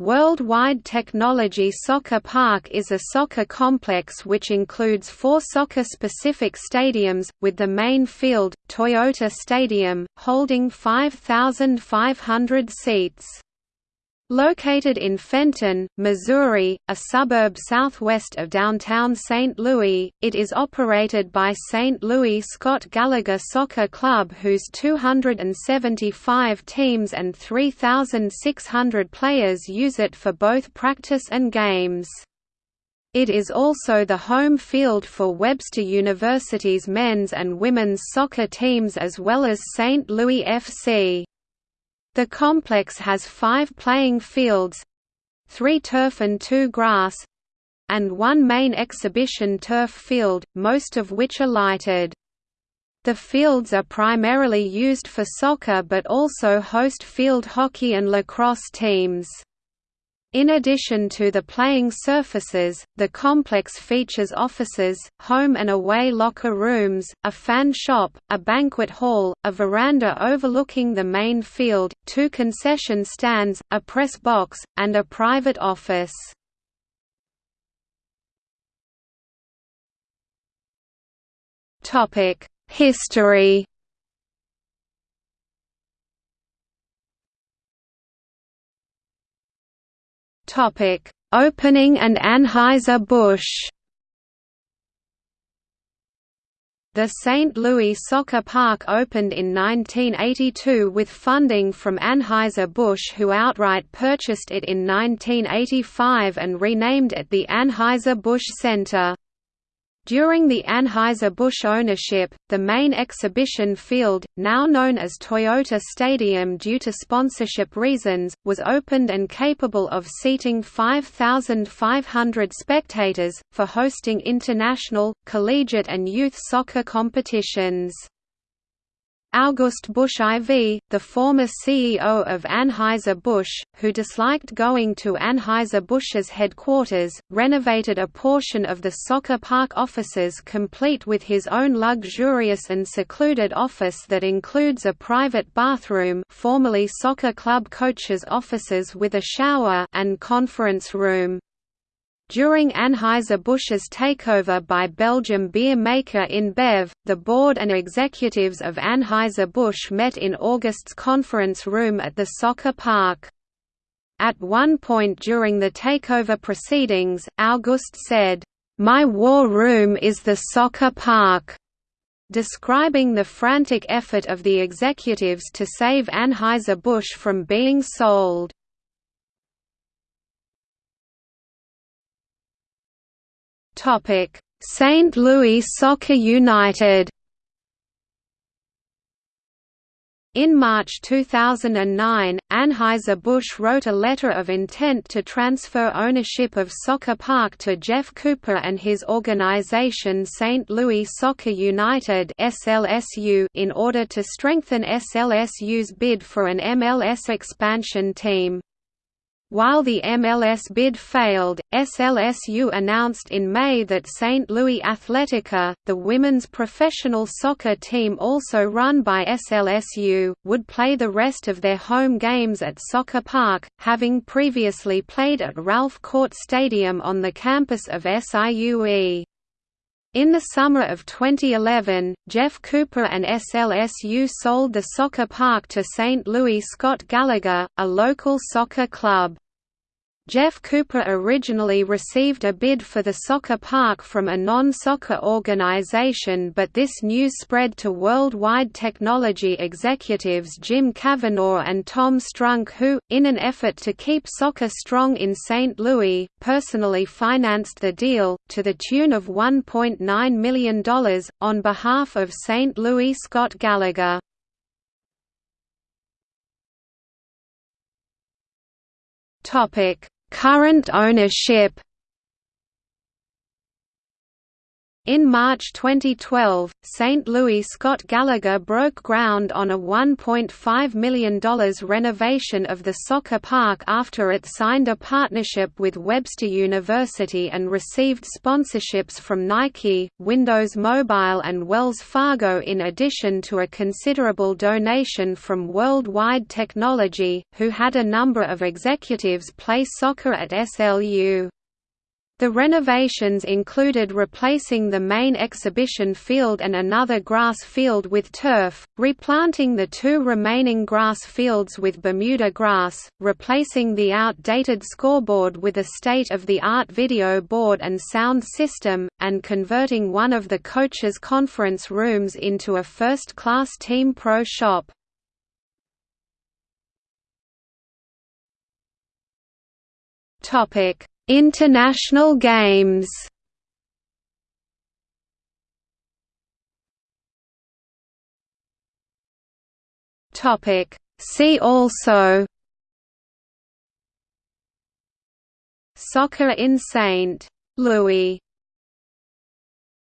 Worldwide Technology Soccer Park is a soccer complex which includes four soccer-specific stadiums, with the main field, Toyota Stadium, holding 5,500 seats. Located in Fenton, Missouri, a suburb southwest of downtown St. Louis, it is operated by St. Louis Scott Gallagher Soccer Club whose 275 teams and 3,600 players use it for both practice and games. It is also the home field for Webster University's men's and women's soccer teams as well as St. Louis FC. The complex has five playing fields—three turf and two grass—and one main exhibition turf field, most of which are lighted. The fields are primarily used for soccer but also host field hockey and lacrosse teams. In addition to the playing surfaces, the complex features offices, home and away locker rooms, a fan shop, a banquet hall, a veranda overlooking the main field, two concession stands, a press box, and a private office. History Topic: Opening and Anheuser-Busch. The St. Louis Soccer Park opened in 1982 with funding from Anheuser-Busch who outright purchased it in 1985 and renamed it the Anheuser-Busch Center. During the Anheuser-Busch ownership, the main exhibition field, now known as Toyota Stadium due to sponsorship reasons, was opened and capable of seating 5,500 spectators, for hosting international, collegiate and youth soccer competitions. August Busch IV, the former CEO of Anheuser-Busch, who disliked going to Anheuser-Busch's headquarters, renovated a portion of the soccer park offices complete with his own luxurious and secluded office that includes a private bathroom formerly soccer club coaches' offices with a shower and conference room. During Anheuser-Busch's takeover by Belgium beer maker InBev, the board and executives of Anheuser-Busch met in August's conference room at the soccer park. At one point during the takeover proceedings, August said, "'My war room is the soccer park' describing the frantic effort of the executives to save Anheuser-Busch from being sold. St. Louis Soccer United. In March 2009, Anheuser-Busch wrote a letter of intent to transfer ownership of Soccer Park to Jeff Cooper and his organization St. Louis Soccer United in order to strengthen SLSU's bid for an MLS expansion team. While the MLS bid failed, SLSU announced in May that St. Louis Athletica, the women's professional soccer team also run by SLSU, would play the rest of their home games at Soccer Park, having previously played at Ralph Korte Stadium on the campus of SIUE. In the summer of 2011, Jeff Cooper and SLSU sold the soccer park to St. Louis Scott Gallagher, a local soccer club. Jeff Cooper originally received a bid for the soccer park from a non-soccer organization but this news spread to worldwide technology executives Jim Kavanaugh and Tom Strunk who, in an effort to keep soccer strong in St. Louis, personally financed the deal, to the tune of $1.9 million, on behalf of St. Louis Scott Gallagher. Current ownership In March 2012, St. Louis Scott Gallagher broke ground on a $1.5 million renovation of the soccer park after it signed a partnership with Webster University and received sponsorships from Nike, Windows Mobile and Wells Fargo in addition to a considerable donation from Worldwide Technology, who had a number of executives play soccer at SLU. The renovations included replacing the main exhibition field and another grass field with turf, replanting the two remaining grass fields with Bermuda grass, replacing the outdated scoreboard with a state-of-the-art video board and sound system, and converting one of the coaches' conference rooms into a first-class team pro shop. Topic International Games. Topic. See also. Soccer in St. Louis